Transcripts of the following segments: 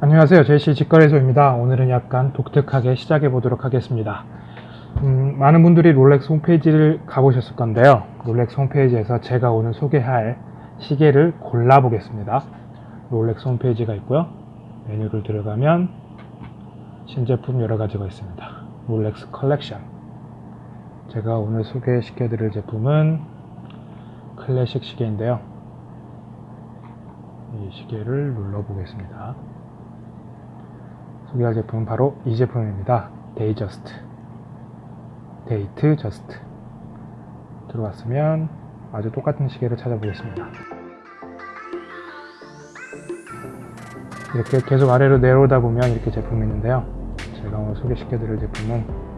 안녕하세요. 제시 직거래소입니다. 오늘은 약간 독특하게 시작해 보도록 하겠습니다. 음, 많은 분들이 롤렉스 홈페이지를 가보셨을 건데요. 롤렉스 홈페이지에서 제가 오늘 소개할 시계를 골라 보겠습니다. 롤렉스 홈페이지가 있고요. 메뉴를 들어가면 신제품 여러 가지가 있습니다. 롤렉스 컬렉션. 제가 오늘 소개시켜 드릴 제품은 클래식 시계인데요. 이 시계를 눌러 보겠습니다 소개할 제품은 바로 이 제품입니다. 데이저스트 데이트 저스트 들어왔으면 아주 똑같은 시계를 찾아보겠습니다. 이렇게 계속 아래로 내려오다 보면 이렇게 제품이 있는데요. 제가 오늘 소개시켜 드릴 제품은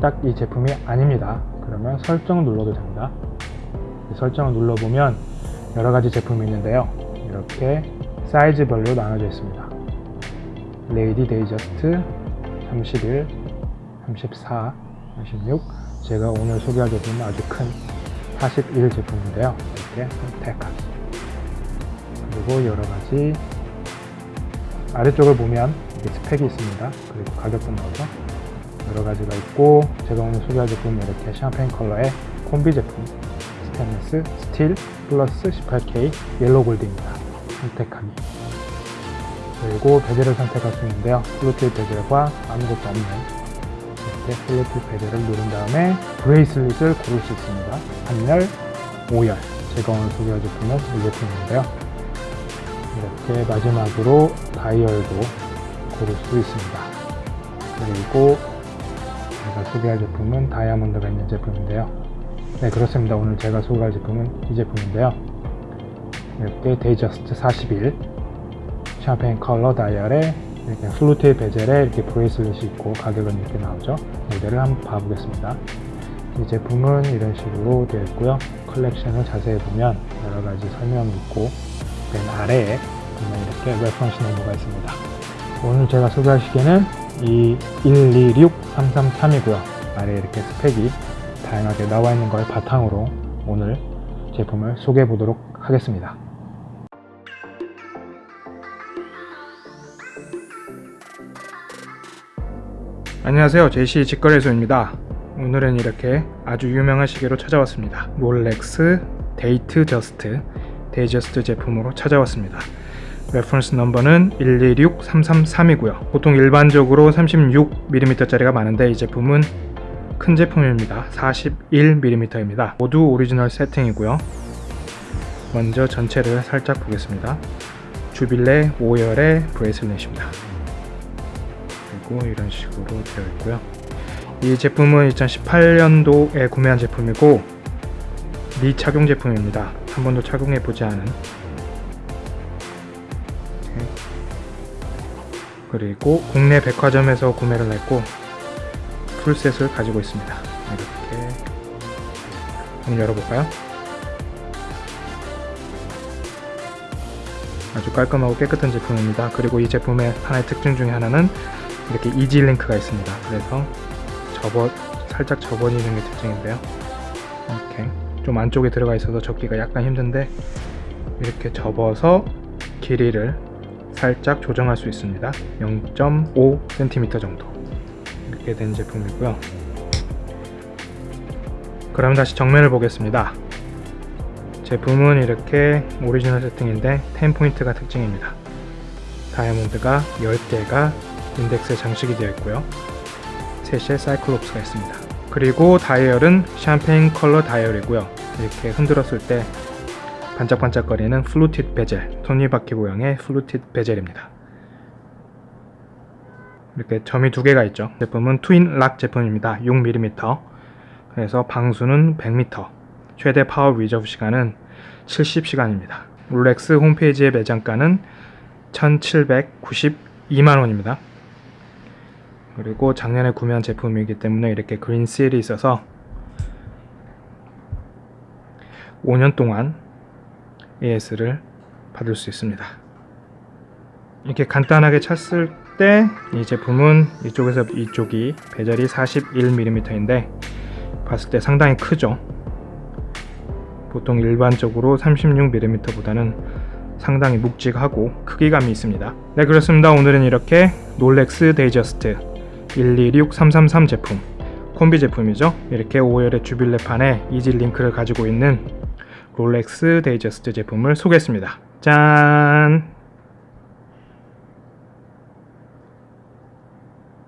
딱 이 제품이 아닙니다. 그러면 설정을 눌러도 됩니다. 설정을 눌러보면 여러 가지 제품이 있는데요. 이렇게 사이즈별로 나눠져 있습니다. 레이디 데이저스트 31, 34, 36 제가 오늘 소개할 제품은 아주 큰 41 제품인데요. 이렇게 선택하기 그리고 여러가지 아래쪽을 보면 스펙이 있습니다. 그리고 가격도 나오죠 여러가지가 있고 제가 오늘 소개할 제품은 이렇게 샴페인 컬러의 콤비 제품 스테인리스 스틸 플러스 18K yellow gold입니다. 선택하기 그리고 베젤을 선택할 수 있는데요. fluted 베젤과 아무것도 없는 이렇게 fluted 베젤을 누른 다음에 bracelet을 고를 수 있습니다. 3열, 5열. 제가 오늘 소개할 제품은 이 제품인데요. 이렇게 마지막으로 다이얼도 고를 수 있습니다. 그리고 제가 소개할 제품은 다이아몬드가 있는 제품인데요. 네 그렇습니다. 오늘 제가 소개할 제품은 이 제품인데요. 이렇게 데이저스트 41 샴페인 컬러 다이얼에 이렇게 fluted 베젤에 이렇게 bracelet이 있고 가격은 이렇게 나오죠. 모델을 한번 봐보겠습니다. 이 제품은 이런 식으로 되어 있고요. 컬렉션을 자세히 보면 여러가지 설명이 있고 맨 아래에 보면 이렇게 reference number가 있습니다. 오늘 제가 소개할 시계는 이 126333이고요. 아래에 이렇게 스펙이 다양하게 나와 있는 걸 바탕으로 오늘 제품을 소개해 보도록 하겠습니다 안녕하세요. 제시 직거래소입니다. 오늘은 이렇게 아주 유명한 시계로 찾아왔습니다. 롤렉스 데이트 저스트 데이저스트 제품으로 찾아왔습니다. reference number는 126333이고요. 보통 일반적으로 36mm 짜리가 많은데 이 제품은 큰 제품입니다. 41mm입니다. 모두 오리지널 세팅이고요. 먼저 전체를 살짝 보겠습니다. 주빌레 5열의 bracelet입니다 그리고 이런 식으로 되어 있고요. 이 제품은 2018년도에 구매한 제품이고 미착용 제품입니다. 한 번도 착용해 보지 않은. 그리고 국내 백화점에서 구매를 했고 풀셋을 가지고 있습니다. 이렇게 한번 열어볼까요? 아주 깔끔하고 깨끗한 제품입니다. 그리고 이 제품의 하나의 특징 중에 하나는 이렇게 easy link가 있습니다. 그래서 접어 살짝 접어지는 게 특징인데요. 이렇게 좀 안쪽에 들어가 있어서 접기가 약간 힘든데 이렇게 접어서 길이를 살짝 조정할 수 있습니다. 0.5cm 정도. 이렇게 된 제품이고요. 그럼 다시 정면을 보겠습니다. 제품은 이렇게 오리지널 세팅인데 10포인트가 특징입니다. 다이아몬드가 10개가 인덱스에 장식이 되어 있고요. 3시에 cyclops가 있습니다. 그리고 다이얼은 샴페인 컬러 다이얼이고요. 이렇게 흔들었을 때 반짝반짝거리는 fluted 베젤 톱니바퀴 모양의 fluted 베젤입니다. 이렇게 점이 두 개가 있죠. 제품은 twin lock 제품입니다. 6mm 그래서 방수는 100m 최대 power reserve 시간은 70시간입니다. 롤렉스 홈페이지의 매장가는 1792만원입니다 그리고 작년에 구매한 제품이기 때문에 이렇게 그린 실이 있어서 5년 동안 AS를 받을 수 있습니다 이렇게 간단하게 찼을 때 이 제품은 이쪽에서 이쪽이 베젤이 41mm인데 봤을 때 상당히 크죠 보통 일반적으로 36mm 보다는 상당히 묵직하고 크기감이 있습니다. 네 그렇습니다. 오늘은 이렇게 롤렉스 데이저스트 126333 제품 콤비 제품이죠. 이렇게 5열의 주빌레판에 easy link를 가지고 있는 롤렉스 데이저스트 제품을 소개했습니다. 짠!